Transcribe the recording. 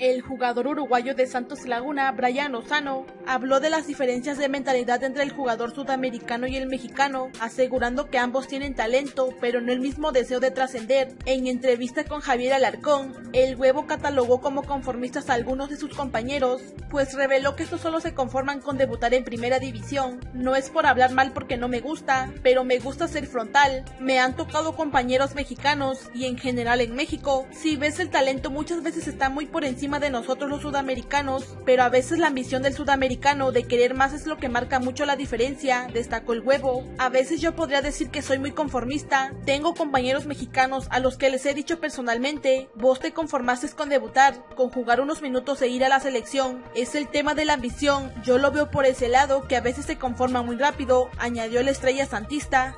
El jugador uruguayo de Santos Laguna, Brian Lozano, habló de las diferencias de mentalidad entre el jugador sudamericano y el mexicano, asegurando que ambos tienen talento, pero no el mismo deseo de trascender. En entrevista con Javier Alarcón, el huevo catalogó como conformistas a algunos de sus compañeros, pues reveló que estos solo se conforman con debutar en primera división. No es por hablar mal porque no me gusta, pero me gusta ser frontal. Me han tocado compañeros mexicanos y en general en México, si ves el talento muchas veces está muy por encima de nosotros los sudamericanos, pero a veces la ambición del sudamericano de querer más es lo que marca mucho la diferencia, destacó el huevo. A veces yo podría decir que soy muy conformista, tengo compañeros mexicanos a los que les he dicho personalmente, vos te conformaste con debutar, con jugar unos minutos e ir a la selección, es el tema de la ambición, yo lo veo por ese lado que a veces se conforma muy rápido, añadió la estrella santista.